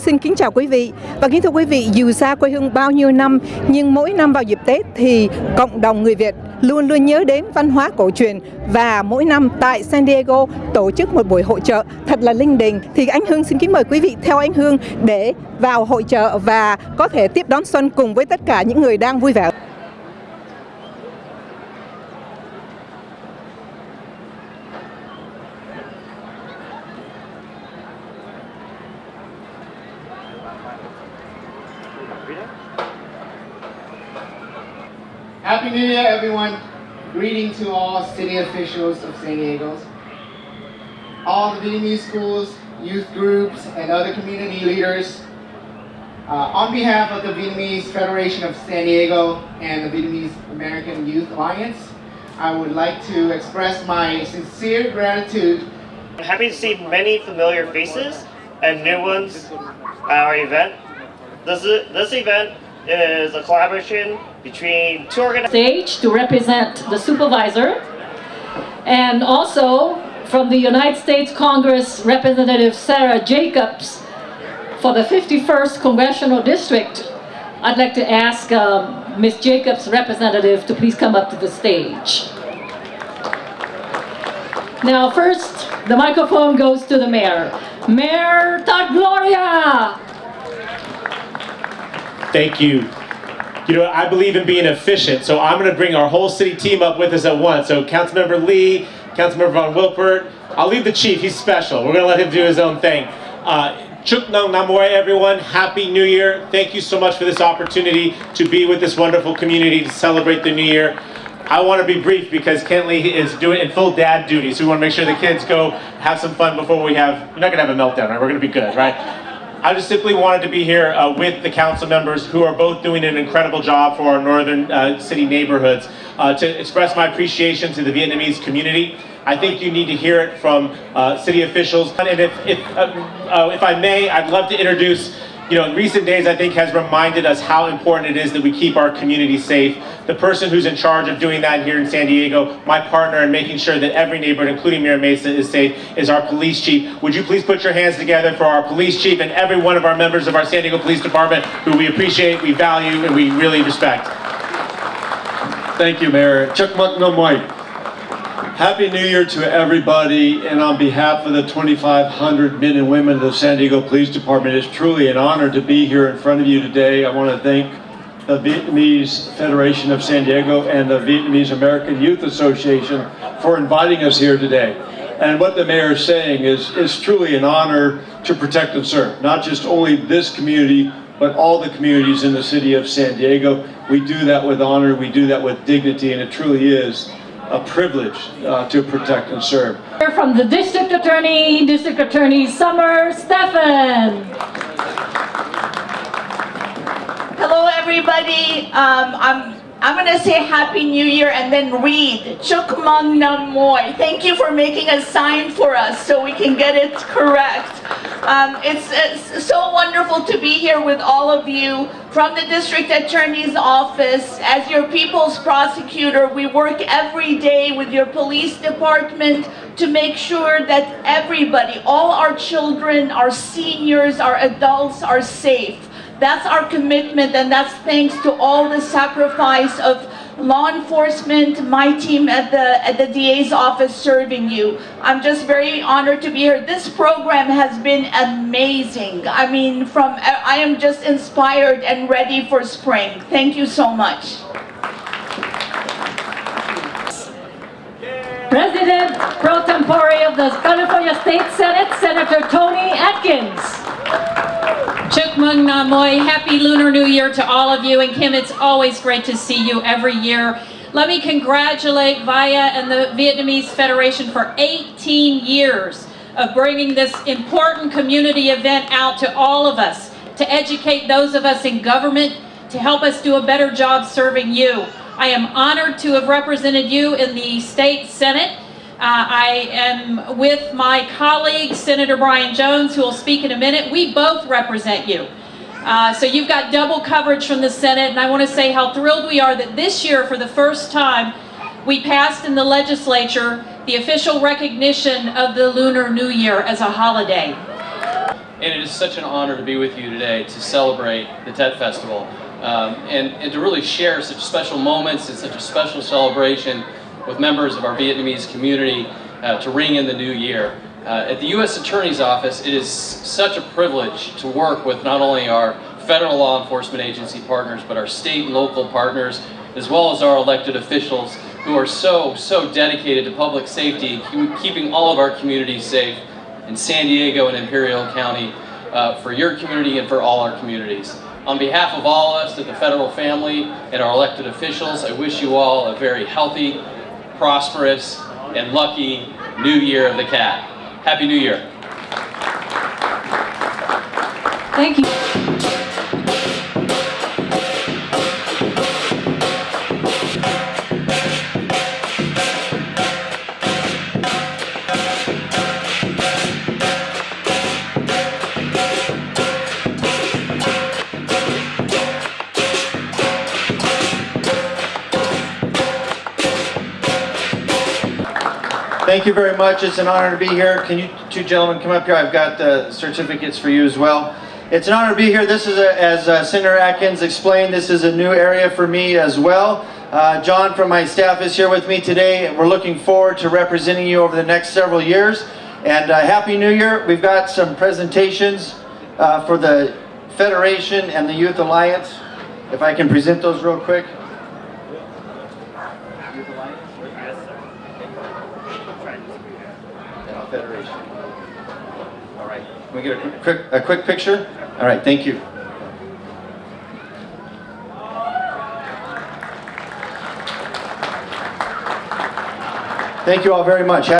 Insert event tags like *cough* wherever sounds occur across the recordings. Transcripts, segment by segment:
Xin kính chào quý vị và kính thưa quý vị, dù xa quê hương bao nhiêu năm, nhưng mỗi năm vào dịp Tết thì cộng đồng người Việt luôn luôn nhớ đến văn hóa cổ truyền và mỗi năm tại San Diego tổ chức một buổi hội trợ thật là linh đình thì anh Hương xin kính mời quý vị theo anh Hương để vào hội trợ và có thể tiếp đón xuân cùng với tất cả những người đang vui vẻ. City officials of San Diego, all the Vietnamese schools, youth groups, and other community leaders. Uh, on behalf of the Vietnamese Federation of San Diego and the Vietnamese American Youth Alliance, I would like to express my sincere gratitude. I'm happy to see many familiar faces and new ones at our event. This, this event is a collaboration between two organizations. stage to represent the supervisor and also from the United States Congress Representative Sarah Jacobs for the 51st Congressional District. I'd like to ask um, Ms. Jacobs' representative to please come up to the stage. Now first, the microphone goes to the mayor. Mayor Todd Gloria! Thank you. You know, I believe in being efficient, so I'm going to bring our whole city team up with us at once. So Councilmember Lee, Councilmember Von Wilpert, I'll leave the chief, he's special. We're going to let him do his own thing. Uh, Chuk Nung Namoy, everyone. Happy New Year. Thank you so much for this opportunity to be with this wonderful community to celebrate the New Year. I want to be brief because Kent Lee is doing in full dad duty, so we want to make sure the kids go have some fun before we have, we're not going to have a meltdown, right? We're going to be good, right? I just simply wanted to be here uh, with the council members who are both doing an incredible job for our northern uh, city neighborhoods uh, to express my appreciation to the Vietnamese community. I think you need to hear it from uh, city officials. And if, if, uh, uh, if I may, I'd love to introduce you know, in recent days, I think has reminded us how important it is that we keep our community safe. The person who's in charge of doing that here in San Diego, my partner in making sure that every neighborhood, including Mira Mesa, is safe, is our police chief. Would you please put your hands together for our police chief and every one of our members of our San Diego Police Department who we appreciate, we value, and we really respect. Thank you, Mayor. Chuck White. Happy New Year to everybody, and on behalf of the 2,500 men and women of the San Diego Police Department, it's truly an honor to be here in front of you today. I want to thank the Vietnamese Federation of San Diego and the Vietnamese American Youth Association for inviting us here today. And what the mayor is saying is, is truly an honor to protect and serve, not just only this community, but all the communities in the city of San Diego. We do that with honor, we do that with dignity, and it truly is a privilege uh, to protect and serve. From the District Attorney, District Attorney Summer Stephan. Hello everybody. Um, I'm I'm gonna say Happy New Year and then read Chuk Mung Nam Moy. Thank you for making a sign for us so we can get it correct. Um, it's, it's so wonderful to be here with all of you from the District Attorney's Office. As your People's Prosecutor, we work every day with your police department to make sure that everybody, all our children, our seniors, our adults are safe. That's our commitment and that's thanks to all the sacrifice of law enforcement, my team at the, at the DA's office serving you. I'm just very honored to be here. This program has been amazing. I mean, from I am just inspired and ready for spring. Thank you so much. President pro tempore of the California State Senate, Senator Toni Atkins. Chuk Mung Namoy, happy Lunar New Year to all of you. And Kim, it's always great to see you every year. Let me congratulate VIA and the Vietnamese Federation for 18 years of bringing this important community event out to all of us, to educate those of us in government, to help us do a better job serving you. I am honored to have represented you in the state senate uh, I am with my colleague, Senator Brian Jones, who will speak in a minute. We both represent you. Uh, so you've got double coverage from the Senate, and I want to say how thrilled we are that this year, for the first time, we passed in the legislature the official recognition of the Lunar New Year as a holiday. and it is such an honor to be with you today to celebrate the Tet Festival um, and, and to really share such special moments and such a special celebration with members of our Vietnamese community uh, to ring in the new year. Uh, at the U.S. Attorney's Office, it is such a privilege to work with not only our federal law enforcement agency partners, but our state and local partners, as well as our elected officials who are so, so dedicated to public safety, keeping all of our communities safe in San Diego and Imperial County uh, for your community and for all our communities. On behalf of all of us at the federal family and our elected officials, I wish you all a very healthy, prosperous, and lucky New Year of the Cat. Happy New Year. Thank you. Thank you very much. It's an honor to be here. Can you two gentlemen come up here? I've got the certificates for you as well. It's an honor to be here. This is, a, as uh, Senator Atkins explained, this is a new area for me as well. Uh, John from my staff is here with me today. and We're looking forward to representing you over the next several years. And uh, Happy New Year. We've got some presentations uh, for the Federation and the Youth Alliance. If I can present those real quick. Federation. All right, can we get a quick, a quick picture? All right, thank you. Thank you all very much.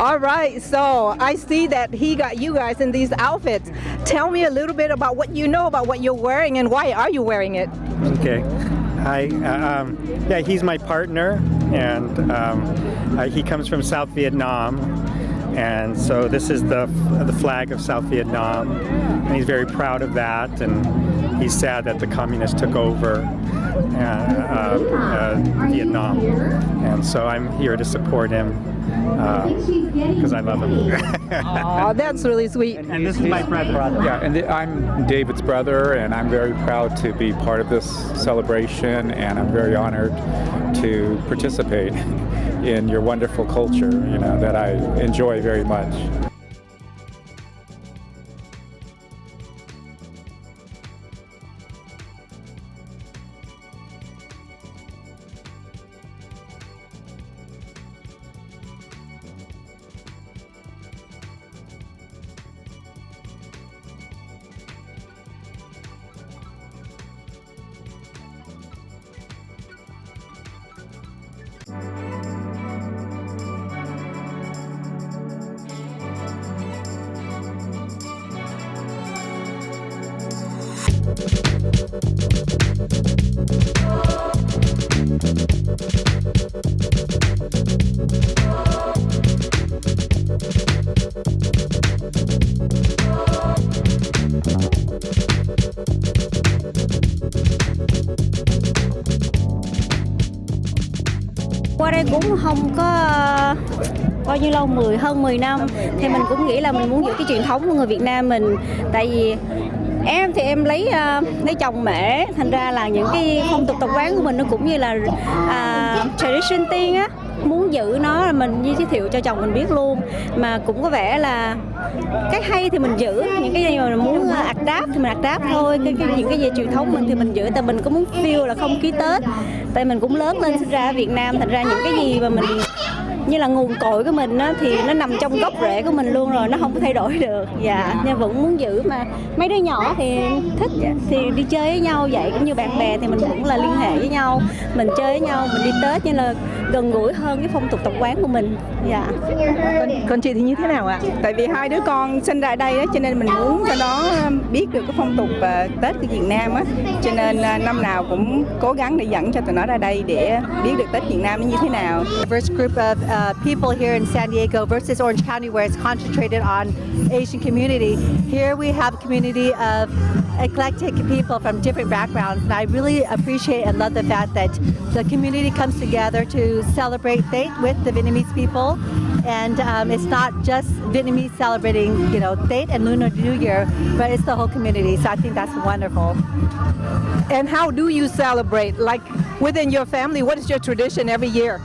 All right, so I see that he got you guys in these outfits. Tell me a little bit about what you know about what you're wearing and why are you wearing it? Okay. Hi, uh, um, yeah, he's my partner, and um, uh, he comes from South Vietnam, and so this is the the flag of South Vietnam, and he's very proud of that, and he's sad that the communists took over uh, Vietnam, and so I'm here to support him because uh, I love him. *laughs* oh, *laughs* that's really sweet. And this is my brother. Yeah, and I'm David's brother, and I'm very proud to be part of this celebration, and I'm very honored to participate *laughs* in your wonderful culture, you know, that I enjoy very much. Qua đây cũng không có bao nhiêu lâu 10 hơn 10 năm. Thì mình cũng nghĩ là mình muốn giữ cái truyền thống của người Việt Nam mình. Tại vì em thì em lấy uh, lấy chồng mẹ. Thành ra là những cái phong tục tập quán của mình nó cũng như là uh, tradition tiên á. Muốn giữ nó là mình giới thiệu cho chồng mình biết luôn. Mà cũng có vẻ là cái hay thì mình giữ những cái gì mà mình muốn ờ, adapt thì mình adapt thôi. Cái, cái những cái gì truyền thống mình thì mình giữ tại mình cũng muốn feel là không khí tết. Tại mình cũng lớn lên sinh ra ở Việt Nam thành ra những cái gì mà mình như là nguồn cội của mình á, thì nó nằm trong gốc rễ của mình luôn rồi nó không có thay đổi được. Dạ nên vẫn muốn giữ mà. Mấy đứa nhỏ thì thích thì đi chơi với nhau vậy. Cũng như bạn bè thì mình vẫn là liên hệ với nhau. Mình chơi với nhau mình đi tết như là gần gũi hơn cái phong tục tập quán của mình. Dạ. Còn, còn chị thì như thế nào ạ? Tại vì hai đứa con sinh ra đây đó cho nên mình muốn cho nó biết được cái phong tục uh, tết của Việt Nam á. Cho nên uh, năm nào cũng cố gắng để dẫn cho tụi nó ra đây để biết được tết Việt Nam nó như thế nào. Diverse group of uh, people here in San Diego versus Orange County where it's concentrated on Asian community. Here we have a community of eclectic people from different backgrounds and I really appreciate and love the fact that the community comes together to celebrate Tết with the Vietnamese people and um, it's not just Vietnamese celebrating you know Tết and Lunar New Year but it's the whole community so I think that's wonderful. and how do you celebrate like within your family what is your tradition every year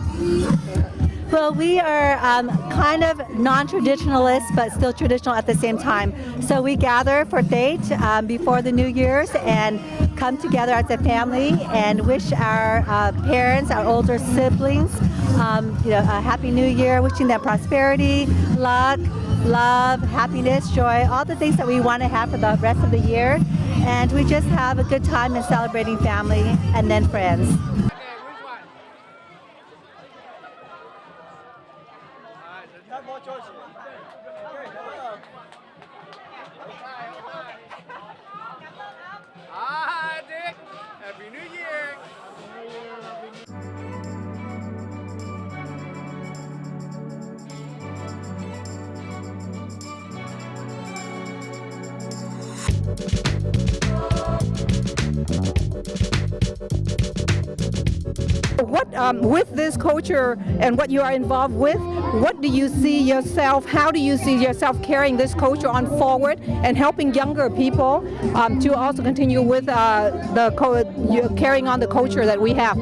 Well, we are um, kind of non-traditionalist, but still traditional at the same time. So we gather for Tết um, before the New Year's and come together as a family and wish our uh, parents, our older siblings, um, you know, a happy New Year, wishing them prosperity, luck, love, happiness, joy, all the things that we want to have for the rest of the year. And we just have a good time in celebrating family and then friends. Um, with this culture and what you are involved with what do you see yourself how do you see yourself carrying this culture on forward and helping younger people um, to also continue with uh, the carrying on the culture that we have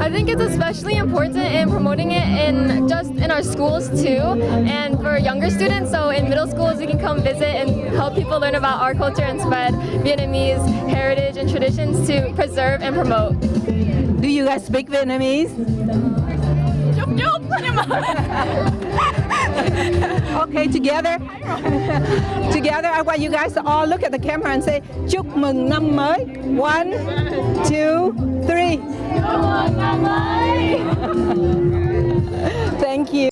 I think it's especially important in promoting it in just in our schools too, and for younger students. So in middle schools, we can come visit and help people learn about our culture and spread Vietnamese heritage and traditions to preserve and promote. Do you guys speak Vietnamese? Chúc chúc *laughs* Okay, together. *laughs* together, I want you guys to all look at the camera and say chúc mừng năm mới. One, two, three. *laughs* Thank you.